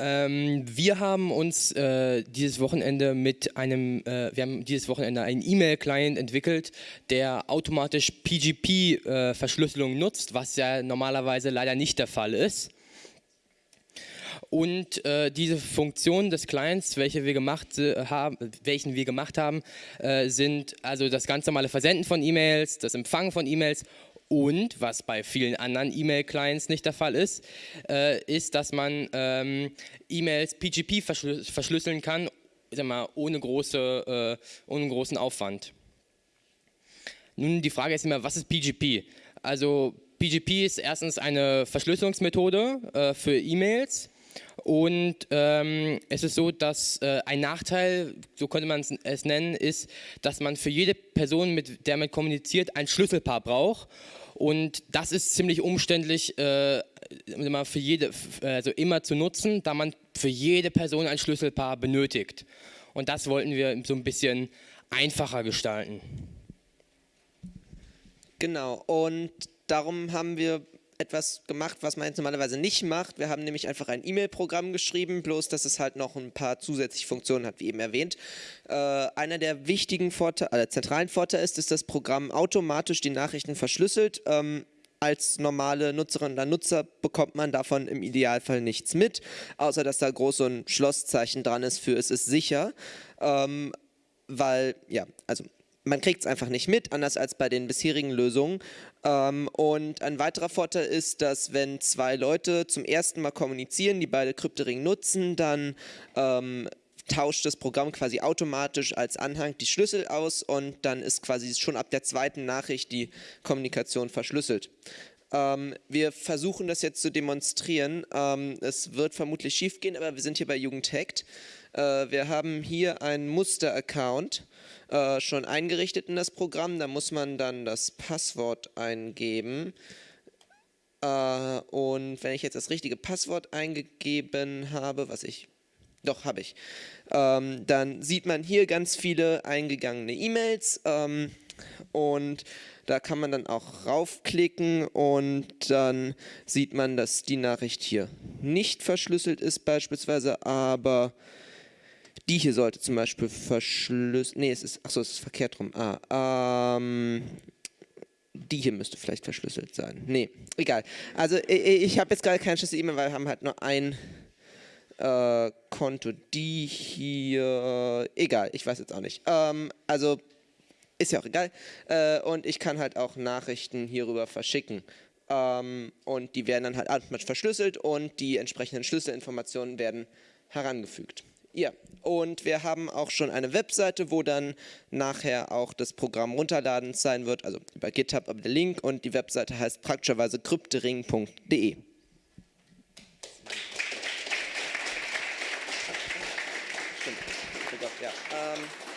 Ähm, wir haben uns äh, dieses Wochenende mit einem, äh, wir haben dieses Wochenende einen E-Mail-Client entwickelt, der automatisch PGP-Verschlüsselung äh, nutzt, was ja normalerweise leider nicht der Fall ist. Und äh, diese Funktionen des Clients, welche wir gemacht, äh, haben, welchen wir gemacht haben, äh, sind also das ganz normale Versenden von E-Mails, das Empfangen von E-Mails und, was bei vielen anderen E-Mail-Clients nicht der Fall ist, äh, ist, dass man ähm, E-Mails PGP verschlüsseln kann, mal, ohne, große, äh, ohne großen Aufwand. Nun, die Frage ist immer, was ist PGP? Also PGP ist erstens eine Verschlüsselungsmethode äh, für E-Mails und ähm, es ist so, dass äh, ein Nachteil, so könnte man es nennen, ist, dass man für jede Person, mit der man kommuniziert, ein Schlüsselpaar braucht. Und das ist ziemlich umständlich äh, für jede, also immer zu nutzen, da man für jede Person ein Schlüsselpaar benötigt. Und das wollten wir so ein bisschen einfacher gestalten. Genau, und darum haben wir etwas gemacht, was man jetzt normalerweise nicht macht. Wir haben nämlich einfach ein E-Mail-Programm geschrieben, bloß dass es halt noch ein paar zusätzliche Funktionen hat, wie eben erwähnt. Äh, einer der wichtigen Vorteile, äh, zentralen Vorteile ist, dass das Programm automatisch die Nachrichten verschlüsselt. Ähm, als normale Nutzerin oder Nutzer bekommt man davon im Idealfall nichts mit, außer dass da groß so ein Schlosszeichen dran ist für es ist sicher. Ähm, weil, ja, also man kriegt es einfach nicht mit, anders als bei den bisherigen Lösungen. Ähm, und ein weiterer Vorteil ist, dass wenn zwei Leute zum ersten Mal kommunizieren, die beide Kryptoring nutzen, dann ähm, tauscht das Programm quasi automatisch als Anhang die Schlüssel aus und dann ist quasi schon ab der zweiten Nachricht die Kommunikation verschlüsselt. Ähm, wir versuchen das jetzt zu demonstrieren. Ähm, es wird vermutlich schief gehen, aber wir sind hier bei Jugendhackt. Äh, wir haben hier einen Muster-Account äh, schon eingerichtet in das Programm. Da muss man dann das Passwort eingeben. Äh, und wenn ich jetzt das richtige Passwort eingegeben habe, was ich doch, habe ich. Ähm, dann sieht man hier ganz viele eingegangene E-Mails ähm, und da kann man dann auch raufklicken und dann sieht man, dass die Nachricht hier nicht verschlüsselt ist beispielsweise, aber die hier sollte zum Beispiel verschlüsselt, nee, es ist, achso, es ist verkehrt rum. Ah, ähm, die hier müsste vielleicht verschlüsselt sein. Nee, egal. Also ich, ich habe jetzt gerade keinen Schlüssel-E-Mail, weil wir haben halt nur ein äh, Konto. Die hier, egal, ich weiß jetzt auch nicht. Ähm, also ist ja auch egal. Äh, und ich kann halt auch Nachrichten hierüber verschicken. Ähm, und die werden dann halt automatisch verschlüsselt und die entsprechenden Schlüsselinformationen werden herangefügt. Ja, und wir haben auch schon eine Webseite, wo dann nachher auch das Programm runterladen sein wird, also über GitHub aber der Link und die Webseite heißt praktischerweise kryptering.de. Ja, ähm